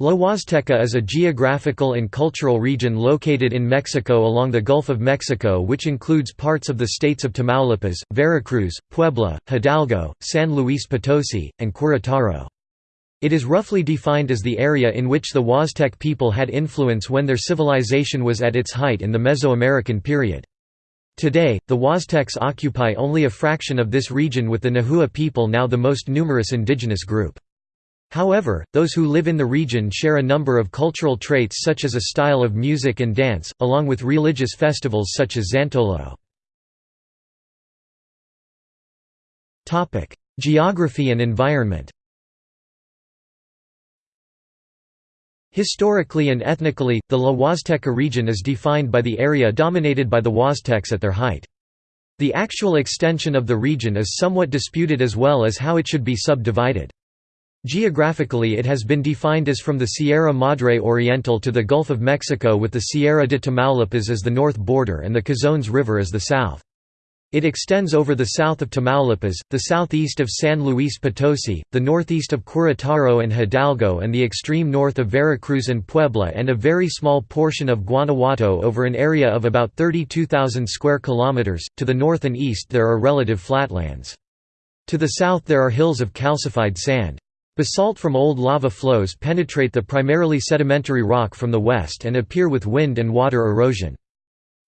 La Huasteca is a geographical and cultural region located in Mexico along the Gulf of Mexico which includes parts of the states of Tamaulipas, Veracruz, Puebla, Hidalgo, San Luis Potosi, and Querétaro. It is roughly defined as the area in which the Huastec people had influence when their civilization was at its height in the Mesoamerican period. Today, the Huastecs occupy only a fraction of this region with the Nahua people now the most numerous indigenous group. However, those who live in the region share a number of cultural traits such as a style of music and dance, along with religious festivals such as Xantolo. Geography and environment Historically and ethnically, the La Huasteca region is defined by the area dominated by the Huastecs at their height. The actual extension of the region is somewhat disputed as well as how it should be subdivided. Geographically it has been defined as from the Sierra Madre Oriental to the Gulf of Mexico with the Sierra de Tamaulipas as the north border and the Cazones River as the south. It extends over the south of Tamaulipas, the southeast of San Luis Potosi, the northeast of Querétaro and Hidalgo and the extreme north of Veracruz and Puebla and a very small portion of Guanajuato over an area of about 32,000 square kilometers. To the north and east there are relative flatlands. To the south there are hills of calcified sand. Basalt from old lava flows penetrate the primarily sedimentary rock from the west and appear with wind and water erosion.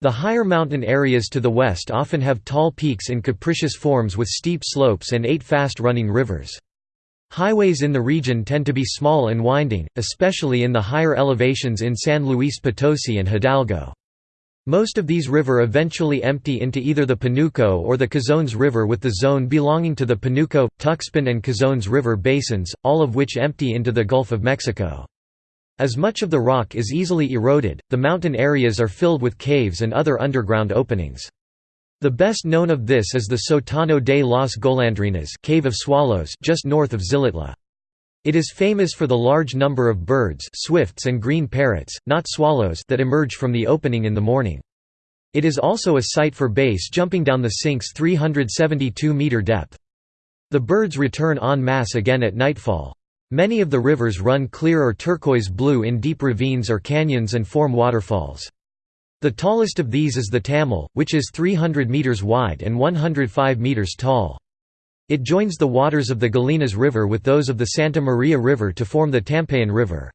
The higher mountain areas to the west often have tall peaks in capricious forms with steep slopes and eight fast-running rivers. Highways in the region tend to be small and winding, especially in the higher elevations in San Luis Potosi and Hidalgo. Most of these river eventually empty into either the Panuco or the Cazones River with the zone belonging to the Panuco, Tuxpan and Cazones River basins, all of which empty into the Gulf of Mexico. As much of the rock is easily eroded, the mountain areas are filled with caves and other underground openings. The best known of this is the Sotano de las Golondrinas Cave of Swallows just north of Xilitla. It is famous for the large number of birds swifts and green parrots, not swallows that emerge from the opening in the morning. It is also a site for base jumping down the sink's 372-meter depth. The birds return en masse again at nightfall. Many of the rivers run clear or turquoise blue in deep ravines or canyons and form waterfalls. The tallest of these is the Tamul, which is 300 meters wide and 105 meters tall. It joins the waters of the Gallinas River with those of the Santa Maria River to form the Tampayan River.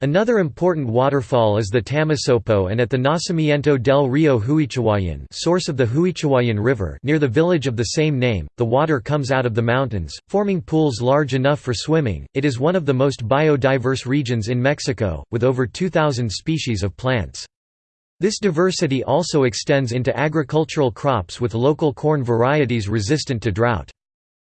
Another important waterfall is the Tamasopo and at the Nacimiento del Río Huichahuayan source of the Huichahuayan River near the village of the same name, the water comes out of the mountains, forming pools large enough for swimming. It is one of the most biodiverse regions in Mexico, with over 2,000 species of plants. This diversity also extends into agricultural crops with local corn varieties resistant to drought.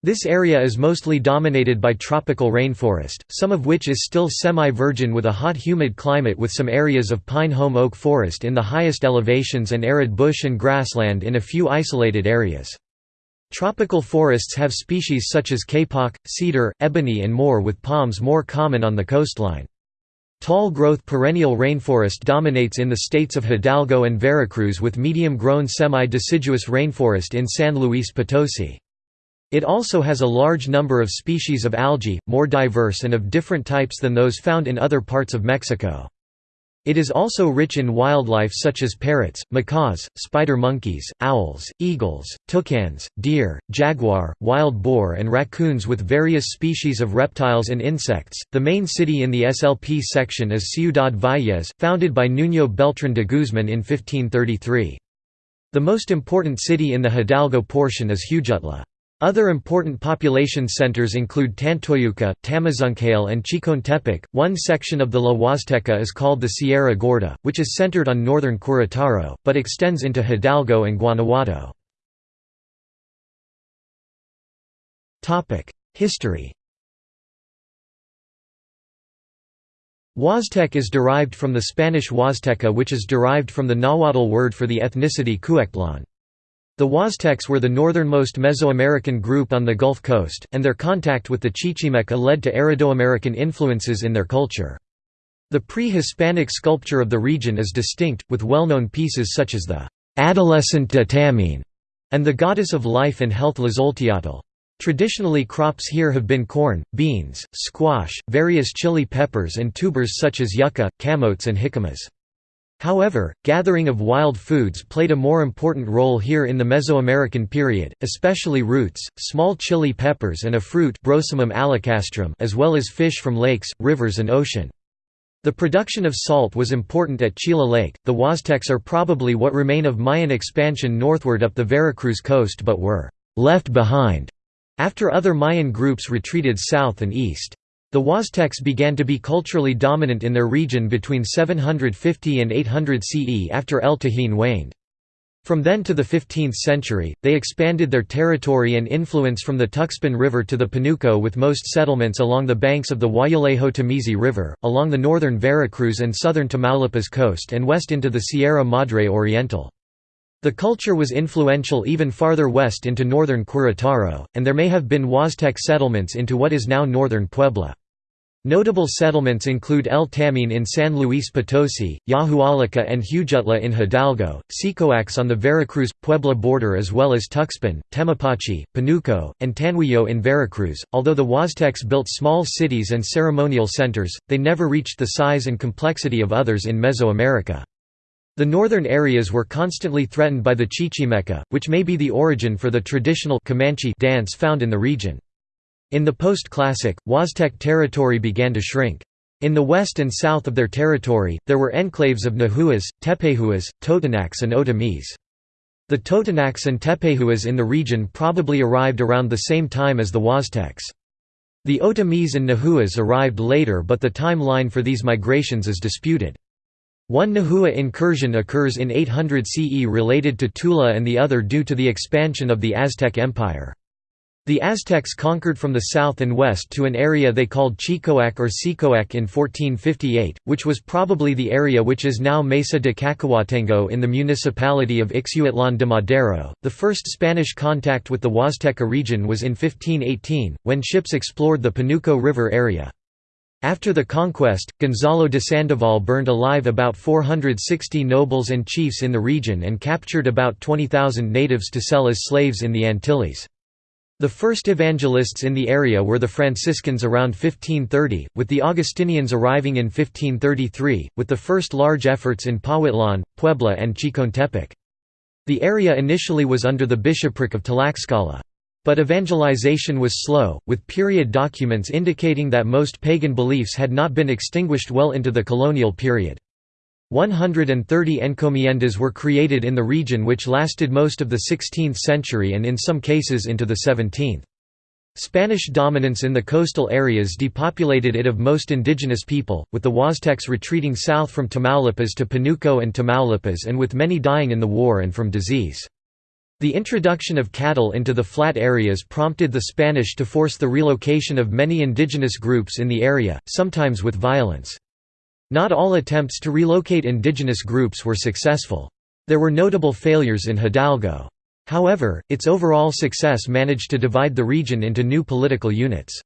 This area is mostly dominated by tropical rainforest, some of which is still semi-virgin with a hot humid climate with some areas of pine-home oak forest in the highest elevations and arid bush and grassland in a few isolated areas. Tropical forests have species such as kapok, cedar, ebony and more with palms more common on the coastline. Tall-growth perennial rainforest dominates in the states of Hidalgo and Veracruz with medium-grown semi-deciduous rainforest in San Luis Potosi. It also has a large number of species of algae, more diverse and of different types than those found in other parts of Mexico. It is also rich in wildlife such as parrots, macaws, spider monkeys, owls, eagles, toucans, deer, jaguar, wild boar, and raccoons with various species of reptiles and insects. The main city in the SLP section is Ciudad Valles, founded by Nuño Beltrán de Guzmán in 1533. The most important city in the Hidalgo portion is Huejutla. Other important population centers include Tantoyuca, Tamazunchale and Chicontepec. One section of the La Huasteca is called the Sierra Gorda, which is centered on northern Querétaro, but extends into Hidalgo and Guanajuato. History Huastec is derived from the Spanish Huasteca which is derived from the Nahuatl word for the ethnicity Cuectlan. The Huastecs were the northernmost Mesoamerican group on the Gulf Coast, and their contact with the Chichimeca led to Aridoamerican influences in their culture. The pre-Hispanic sculpture of the region is distinct, with well-known pieces such as the «Adolescent de Tamin» and the Goddess of Life and Health Tlazolteotl. Traditionally crops here have been corn, beans, squash, various chili peppers and tubers such as yucca, camotes and jicamas. However, gathering of wild foods played a more important role here in the Mesoamerican period, especially roots, small chili peppers and a fruit as well as fish from lakes, rivers and ocean. The production of salt was important at Chila Lake. The Huastecs are probably what remain of Mayan expansion northward up the Veracruz coast but were left behind after other Mayan groups retreated south and east. The Huastecs began to be culturally dominant in their region between 750 and 800 CE after El Tajín waned. From then to the 15th century, they expanded their territory and influence from the Tuxpan River to the Panuco with most settlements along the banks of the Guayalejo-Tamizi River, along the northern Veracruz and southern Tamaulipas coast and west into the Sierra Madre Oriental. The culture was influential even farther west into northern Querétaro, and there may have been Huastec settlements into what is now northern Puebla. Notable settlements include El Tamin in San Luis Potosi, Yahualica and Huejutla in Hidalgo, Sicoax on the Veracruz-Puebla border as well as Tuxpan, Temapache, Panuco, and Tanhuillo in Veracruz. Although the Huastecs built small cities and ceremonial centers, they never reached the size and complexity of others in Mesoamerica. The northern areas were constantly threatened by the Chichimeca, which may be the origin for the traditional Comanche dance found in the region. In the post-classic, Huastec territory began to shrink. In the west and south of their territory, there were enclaves of Nahuas, Tepehuas, Totonacs and Otomís. The Totonacs and Tepehuas in the region probably arrived around the same time as the Huastecs. The Otomís and Nahuas arrived later but the timeline for these migrations is disputed. One Nahua incursion occurs in 800 CE related to Tula and the other due to the expansion of the Aztec Empire. The Aztecs conquered from the south and west to an area they called Chicoac or Sicoac in 1458, which was probably the area which is now Mesa de Cacahuatengo in the municipality of Ixhuatlan de Madero. The first Spanish contact with the Huasteca region was in 1518, when ships explored the Panuco River area. After the conquest, Gonzalo de Sandoval burned alive about 460 nobles and chiefs in the region and captured about 20,000 natives to sell as slaves in the Antilles. The first evangelists in the area were the Franciscans around 1530, with the Augustinians arriving in 1533, with the first large efforts in Pahuitlan, Puebla and Chicontepec. The area initially was under the bishopric of Tlaxcala. But evangelization was slow, with period documents indicating that most pagan beliefs had not been extinguished well into the colonial period. 130 encomiendas were created in the region which lasted most of the 16th century and in some cases into the 17th. Spanish dominance in the coastal areas depopulated it of most indigenous people, with the Huastecs retreating south from Tamaulipas to Panuco and Tamaulipas and with many dying in the war and from disease. The introduction of cattle into the flat areas prompted the Spanish to force the relocation of many indigenous groups in the area, sometimes with violence. Not all attempts to relocate indigenous groups were successful. There were notable failures in Hidalgo. However, its overall success managed to divide the region into new political units.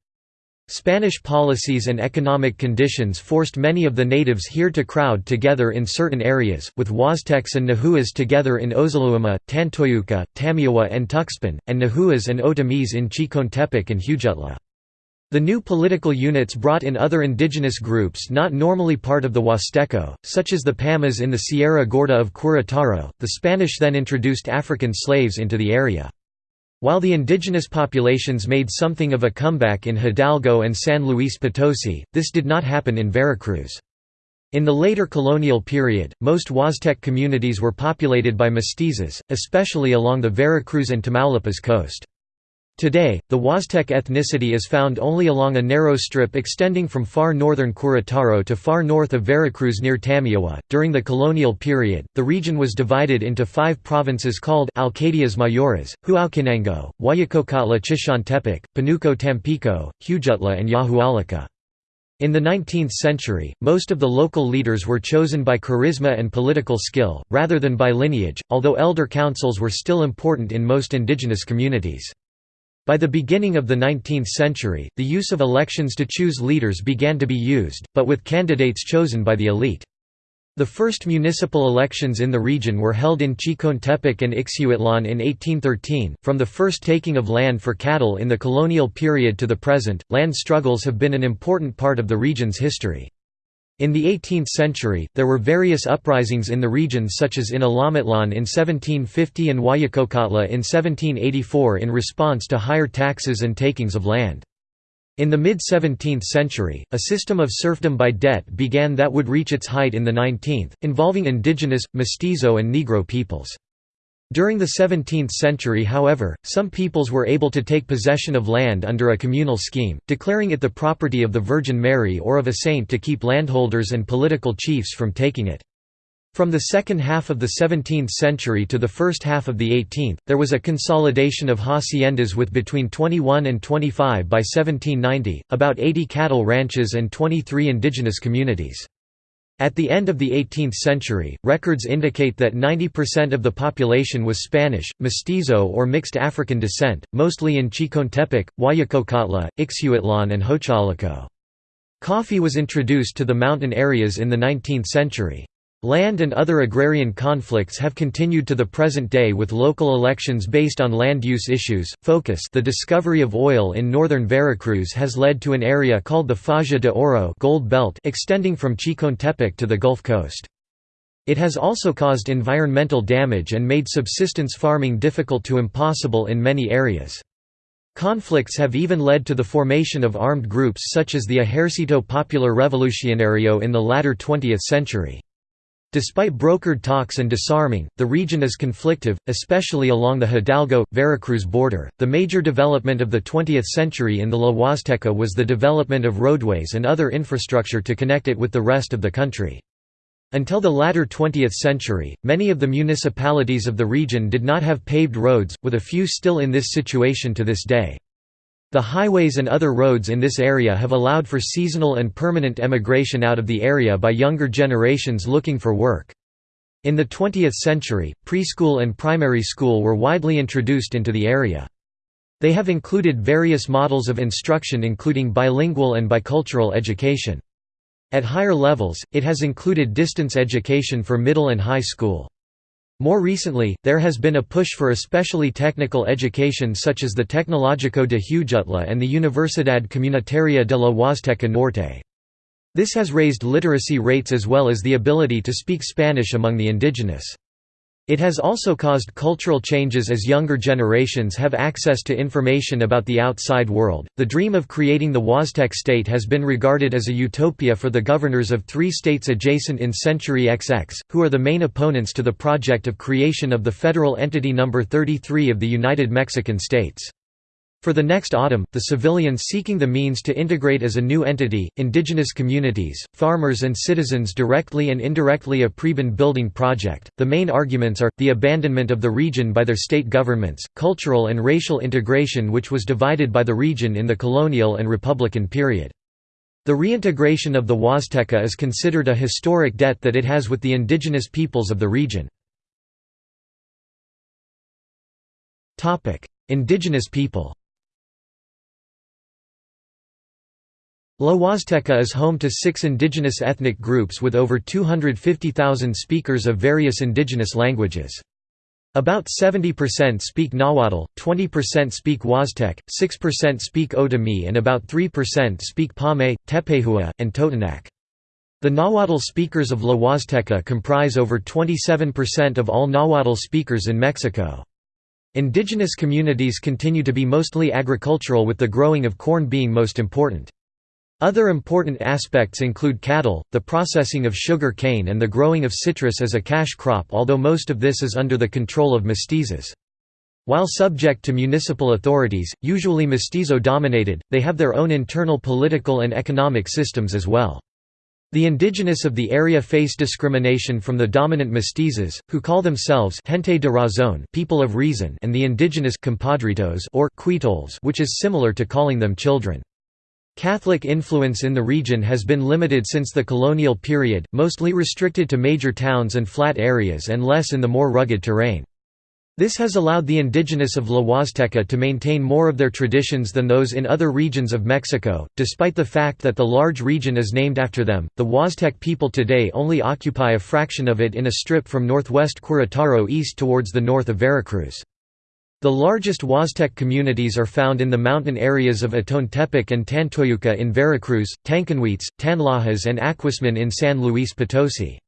Spanish policies and economic conditions forced many of the natives here to crowd together in certain areas, with Huastecs and Nahuas together in Ozuluama, Tantoyuca, Tamiahua and Tuxpan, and Nahuas and Otomís in Chicontepec and Huejutla. The new political units brought in other indigenous groups not normally part of the Huasteco, such as the Pamas in the Sierra Gorda of Querétaro. The Spanish then introduced African slaves into the area. While the indigenous populations made something of a comeback in Hidalgo and San Luis Potosi, this did not happen in Veracruz. In the later colonial period, most Huastec communities were populated by mestizos, especially along the Veracruz and Tamaulipas coast. Today, the Huastec ethnicity is found only along a narrow strip extending from far northern Querétaro to far north of Veracruz near Tamiahua. During the colonial period, the region was divided into five provinces called Alcaldías Mayores, Huauchinango, Huayacocatla Chicontepec, Panuco Tampico, Huejutla and Yahualica. In the 19th century, most of the local leaders were chosen by charisma and political skill, rather than by lineage, although elder councils were still important in most indigenous communities. By the beginning of the 19th century, the use of elections to choose leaders began to be used, but with candidates chosen by the elite. The first municipal elections in the region were held in Chicontepec and Ixhuatlan in 1813. From the first taking of land for cattle in the colonial period to the present, land struggles have been an important part of the region's history. In the 18th century, there were various uprisings in the region such as in Alamatlan in 1750 and Huayacocotla in 1784 in response to higher taxes and takings of land. In the mid-17th century, a system of serfdom by debt began that would reach its height in the 19th, involving indigenous, mestizo and Negro peoples. During the 17th century however, some peoples were able to take possession of land under a communal scheme, declaring it the property of the Virgin Mary or of a saint to keep landholders and political chiefs from taking it. From the second half of the 17th century to the first half of the 18th, there was a consolidation of haciendas with between 21 and 25 by 1790, about 80 cattle ranches and 23 indigenous communities. At the end of the 18th century, records indicate that 90% of the population was Spanish, mestizo or mixed African descent, mostly in Chicontepec, Huayacocotla, Ixhuatlan and Xochalaco. Coffee was introduced to the mountain areas in the 19th century. Land and other agrarian conflicts have continued to the present day with local elections based on land use issues. Focus The discovery of oil in northern Veracruz has led to an area called the Faja de Oro gold belt extending from Chicontepec to the Gulf Coast. It has also caused environmental damage and made subsistence farming difficult to impossible in many areas. Conflicts have even led to the formation of armed groups such as the Ejército Popular Revolucionario in the latter 20th century. Despite brokered talks and disarming, the region is conflictive, especially along the Hidalgo Veracruz border. The major development of the 20th century in the La Huasteca was the development of roadways and other infrastructure to connect it with the rest of the country. Until the latter 20th century, many of the municipalities of the region did not have paved roads, with a few still in this situation to this day. The highways and other roads in this area have allowed for seasonal and permanent emigration out of the area by younger generations looking for work. In the 20th century, preschool and primary school were widely introduced into the area. They have included various models of instruction including bilingual and bicultural education. At higher levels, it has included distance education for middle and high school. More recently, there has been a push for especially technical education such as the Tecnológico de Huejutla and the Universidad Comunitaria de la Huasteca Norte. This has raised literacy rates as well as the ability to speak Spanish among the indigenous. It has also caused cultural changes as younger generations have access to information about the outside world. The dream of creating the Huastec state has been regarded as a utopia for the governors of three states adjacent in Century XX, who are the main opponents to the project of creation of the federal entity number 33 of the United Mexican States. For the next autumn, the civilians seeking the means to integrate as a new entity, indigenous communities, farmers and citizens directly and indirectly a Preben building project. The main arguments are, the abandonment of the region by their state governments, cultural and racial integration which was divided by the region in the colonial and republican period. The reintegration of the Huasteca is considered a historic debt that it has with the indigenous peoples of the region. Indigenous people La Huasteca is home to six indigenous ethnic groups with over 250,000 speakers of various indigenous languages. About 70% speak Nahuatl, 20% speak Huastec, 6% speak Otomi and about 3% speak Pame, Tepehua, and Totonac. The Nahuatl speakers of La Huasteca comprise over 27% of all Nahuatl speakers in Mexico. Indigenous communities continue to be mostly agricultural with the growing of corn being most important. Other important aspects include cattle, the processing of sugar cane and the growing of citrus as a cash crop although most of this is under the control of mestizos. While subject to municipal authorities, usually mestizo-dominated, they have their own internal political and economic systems as well. The indigenous of the area face discrimination from the dominant mestizos, who call themselves gente de razón people of reason and the indigenous compadritos or quitols which is similar to calling them children. Catholic influence in the region has been limited since the colonial period, mostly restricted to major towns and flat areas and less in the more rugged terrain. This has allowed the indigenous of La Huasteca to maintain more of their traditions than those in other regions of Mexico. Despite the fact that the large region is named after them, the Huastec people today only occupy a fraction of it in a strip from northwest Querétaro east towards the north of Veracruz. The largest Huastec communities are found in the mountain areas of Atontepec and Tantoyuca in Veracruz, Tancanhuites, Tanlajas and Aquismon in San Luis Potosi.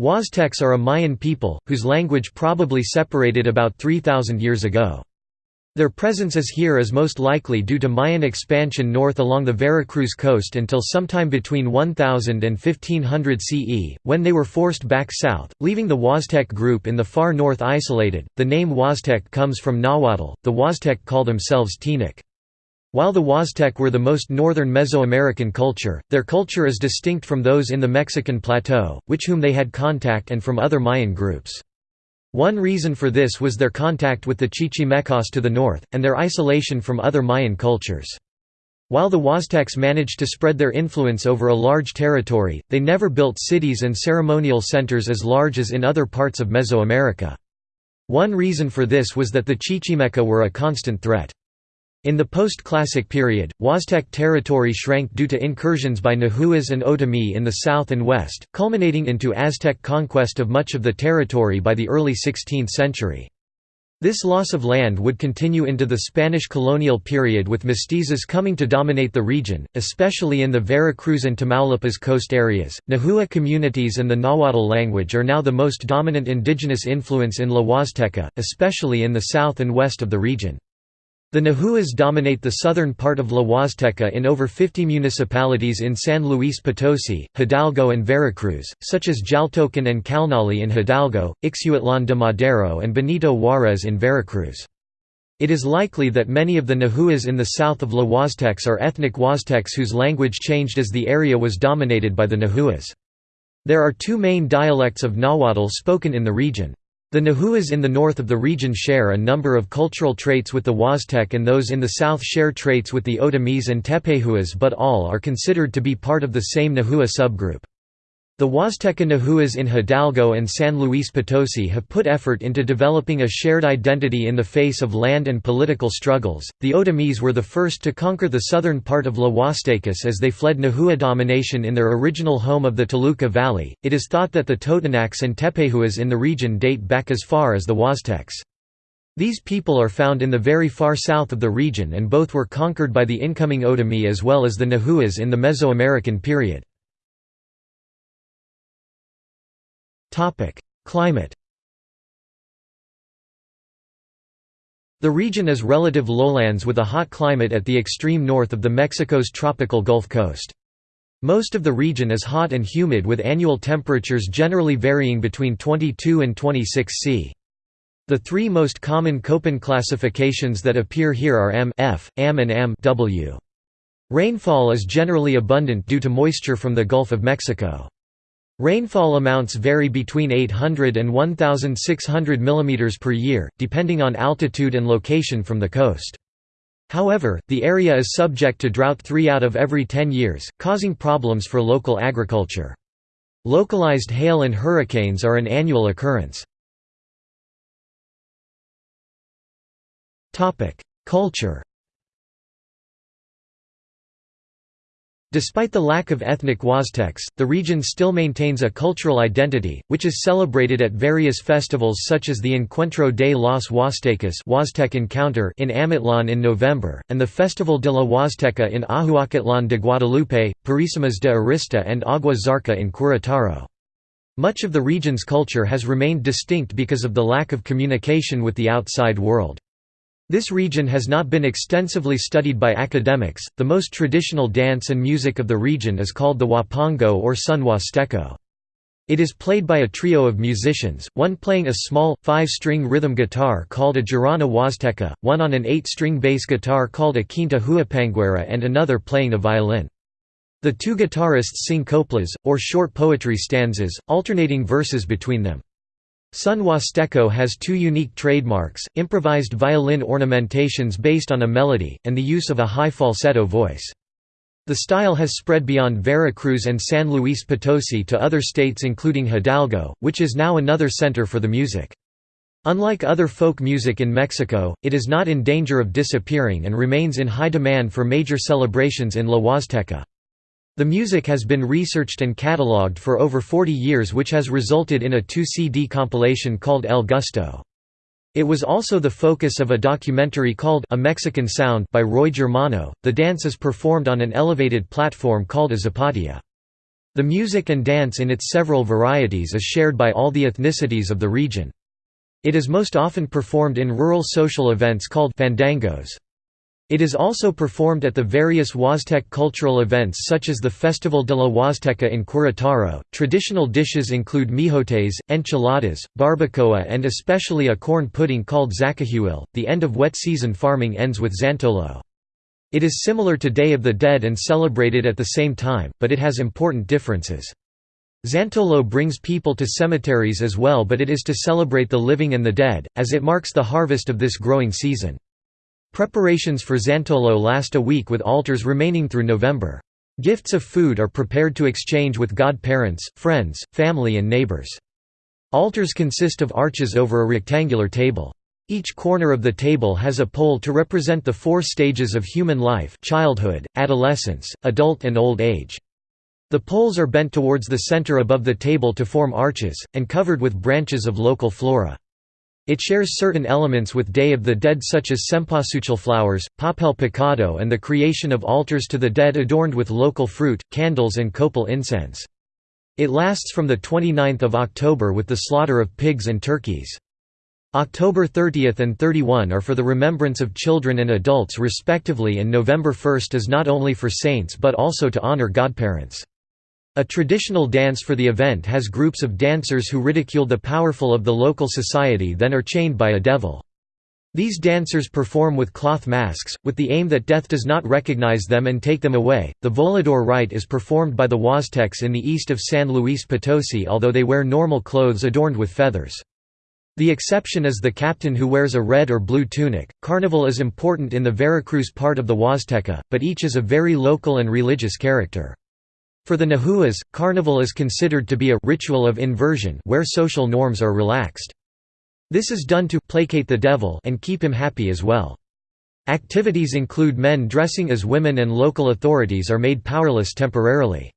Huastecs are a Mayan people, whose language probably separated about 3,000 years ago. Their presence is here is most likely due to Mayan expansion north along the Veracruz coast until sometime between 1000 and 1500 CE, when they were forced back south, leaving the Huastec group in the far north isolated. The name Huastec comes from Nahuatl, the Huastec call themselves Teanec. While the Huastec were the most northern Mesoamerican culture, their culture is distinct from those in the Mexican plateau, which whom they had contact and from other Mayan groups. One reason for this was their contact with the Chichimecas to the north, and their isolation from other Mayan cultures. While the Huastecs managed to spread their influence over a large territory, they never built cities and ceremonial centers as large as in other parts of Mesoamerica. One reason for this was that the Chichimeca were a constant threat. In the post-classic period, Huastec territory shrank due to incursions by Nahuas and Otomi in the south and west, culminating into Aztec conquest of much of the territory by the early 16th century. This loss of land would continue into the Spanish colonial period with mestizos coming to dominate the region, especially in the Veracruz and Tamaulipas coast areas. Nahua communities and the Nahuatl language are now the most dominant indigenous influence in La Huasteca, especially in the south and west of the region. The Nahuas dominate the southern part of La Huasteca in over 50 municipalities in San Luis Potosi, Hidalgo and Veracruz, such as Jaltocan and Calnali in Hidalgo, Ixhuatlan de Madero and Benito Juárez in Veracruz. It is likely that many of the Nahuas in the south of La Huastecs are ethnic Huastecs whose language changed as the area was dominated by the Nahuas. There are two main dialects of Nahuatl spoken in the region. The Nahuas in the north of the region share a number of cultural traits with the Huastec and those in the south share traits with the Otomis and Tepehuas but all are considered to be part of the same Nahua subgroup. The Huasteca Nahuas in Hidalgo and San Luis Potosi have put effort into developing a shared identity in the face of land and political struggles. The Otomis were the first to conquer the southern part of La Huastecas as they fled Nahua domination in their original home of the Toluca Valley. It is thought that the Totonacs and Tepehuas in the region date back as far as the Huastecs. These people are found in the very far south of the region and both were conquered by the incoming Otomi as well as the Nahuas in the Mesoamerican period. Climate The region is relative lowlands with a hot climate at the extreme north of the Mexico's tropical Gulf Coast. Most of the region is hot and humid with annual temperatures generally varying between 22 and 26 C. The three most common Köppen classifications that appear here are M F, AM and M W. Rainfall is generally abundant due to moisture from the Gulf of Mexico. Rainfall amounts vary between 800 and 1,600 mm per year, depending on altitude and location from the coast. However, the area is subject to drought three out of every ten years, causing problems for local agriculture. Localized hail and hurricanes are an annual occurrence. Culture Despite the lack of ethnic Huastecs, the region still maintains a cultural identity, which is celebrated at various festivals such as the Encuentro de los Huastecas Huastec Encounter in Amatlan in November, and the Festival de la Huasteca in Ahuacatlan de Guadalupe, Purísimas de Arista and Agua Zarca in Querétaro. Much of the region's culture has remained distinct because of the lack of communication with the outside world. This region has not been extensively studied by academics. The most traditional dance and music of the region is called the Huapango or Son Huasteco. It is played by a trio of musicians, one playing a small, five-string rhythm guitar called a jarana huasteca, one on an eight-string bass guitar called a quinta huapanguera and another playing a violin. The two guitarists sing coplas, or short poetry stanzas, alternating verses between them. Son Huasteco has two unique trademarks, improvised violin ornamentations based on a melody, and the use of a high falsetto voice. The style has spread beyond Veracruz and San Luis Potosi to other states including Hidalgo, which is now another center for the music. Unlike other folk music in Mexico, it is not in danger of disappearing and remains in high demand for major celebrations in La Huasteca. The music has been researched and catalogued for over 40 years which has resulted in a two-CD compilation called El Gusto. It was also the focus of a documentary called A Mexican Sound by Roy Germano. The dance is performed on an elevated platform called a zapatia. The music and dance in its several varieties is shared by all the ethnicities of the region. It is most often performed in rural social events called fandangos. It is also performed at the various Huastec cultural events such as the Festival de la Huasteca in Querétaro. Traditional dishes include mijotes, enchiladas, barbacoa, and especially a corn pudding called zacahuil. The end of wet season farming ends with Xantolo. It is similar to Day of the Dead and celebrated at the same time, but it has important differences. Xantolo brings people to cemeteries as well but it is to celebrate the living and the dead, as it marks the harvest of this growing season. Preparations for Xantolo last a week with altars remaining through November. Gifts of food are prepared to exchange with godparents, friends, family and neighbors. Altars consist of arches over a rectangular table. Each corner of the table has a pole to represent the four stages of human life childhood, adolescence, adult and old age. The poles are bent towards the center above the table to form arches, and covered with branches of local flora. It shares certain elements with Day of the Dead such as cempasúchil flowers, papel picado and the creation of altars to the dead adorned with local fruit, candles and copal incense. It lasts from 29 October with the slaughter of pigs and turkeys. October 30 and 31 are for the remembrance of children and adults respectively and November 1 is not only for saints but also to honor godparents. A traditional dance for the event has groups of dancers who ridicule the powerful of the local society then are chained by a devil. These dancers perform with cloth masks, with the aim that death does not recognize them and take them away. The volador rite is performed by the Huastecs in the east of San Luis Potosi, although they wear normal clothes adorned with feathers. The exception is the captain who wears a red or blue tunic. Carnival is important in the Veracruz part of the Huasteca, but each is a very local and religious character. For the Nahuas, carnival is considered to be a ritual of inversion where social norms are relaxed. This is done to placate the devil and keep him happy as well. Activities include men dressing as women and local authorities are made powerless temporarily.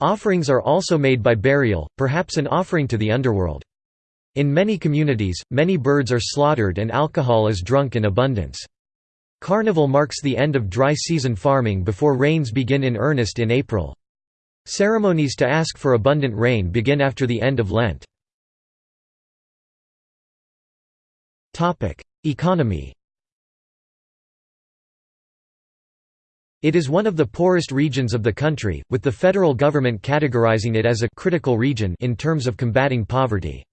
Offerings are also made by burial, perhaps an offering to the underworld. In many communities, many birds are slaughtered and alcohol is drunk in abundance. Carnival marks the end of dry season farming before rains begin in earnest in April. Ceremonies to ask for abundant rain begin after the end of Lent. Economy It is one of the poorest regions of the country, with the federal government categorizing it as a critical region in terms of combating poverty.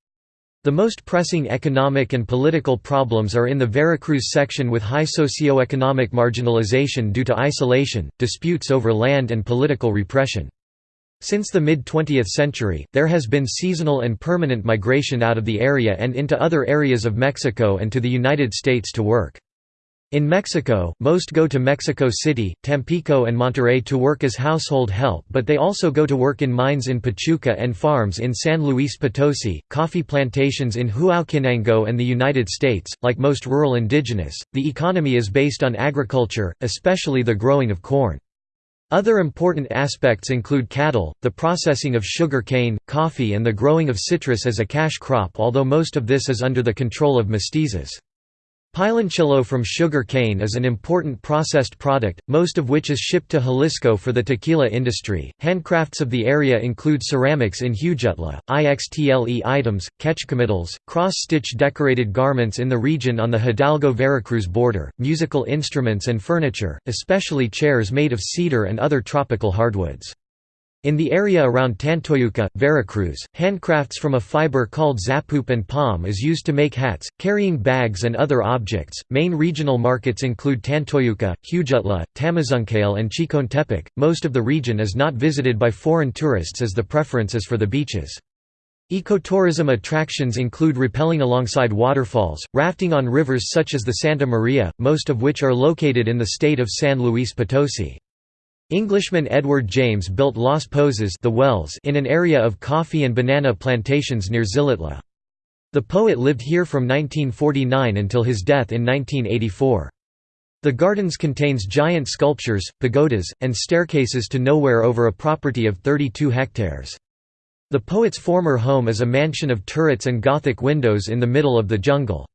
The most pressing economic and political problems are in the Veracruz section with high socio-economic marginalization due to isolation, disputes over land and political repression. Since the mid-20th century, there has been seasonal and permanent migration out of the area and into other areas of Mexico and to the United States to work. In Mexico, most go to Mexico City, Tampico and Monterrey to work as household help but they also go to work in mines in Pachuca and farms in San Luis Potosi, coffee plantations in Huauchinango and the United States. Like most rural indigenous, the economy is based on agriculture, especially the growing of corn. Other important aspects include cattle, the processing of sugar cane, coffee and the growing of citrus as a cash crop although most of this is under the control of mestizos. Piloncillo from sugar cane is an important processed product, most of which is shipped to Jalisco for the tequila industry. Handcrafts of the area include ceramics in Huejutla, IXTLE items, quechcomitls, cross-stitch decorated garments in the region on the Hidalgo-Veracruz border, musical instruments and furniture, especially chairs made of cedar and other tropical hardwoods. In the area around Tantoyuca, Veracruz, handcrafts from a fiber called zapup and palm is used to make hats, carrying bags and other objects. Main regional markets include Tantoyuca, Huejutla, Tamazunchale, and Chicontepec. Most of the region is not visited by foreign tourists as the preference is for the beaches. Ecotourism attractions include rappelling alongside waterfalls, rafting on rivers such as the Santa Maria, most of which are located in the state of San Luis Potosi. Englishman Edward James built Las Pozas the wells in an area of coffee and banana plantations near Xilitla. The poet lived here from 1949 until his death in 1984. The gardens contains giant sculptures, pagodas, and staircases to nowhere over a property of 32 hectares. The poet's former home is a mansion of turrets and Gothic windows in the middle of the jungle.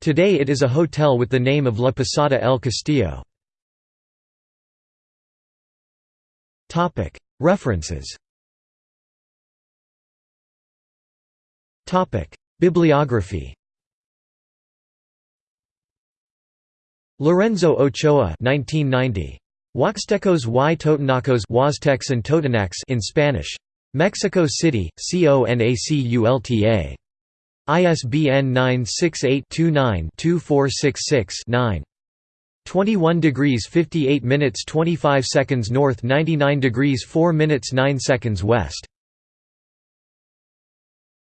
Today it is a hotel with the name of La Posada El Castillo. References Bibliography Lorenzo Ochoa 1990. Huaxtecos y Totonacos Huastecs and Totonacs in Spanish. Mexico City, CONACULTA. ISBN 968-29-2466-9. 21 degrees 58 minutes 25 seconds north 99 degrees 4 minutes 9 seconds west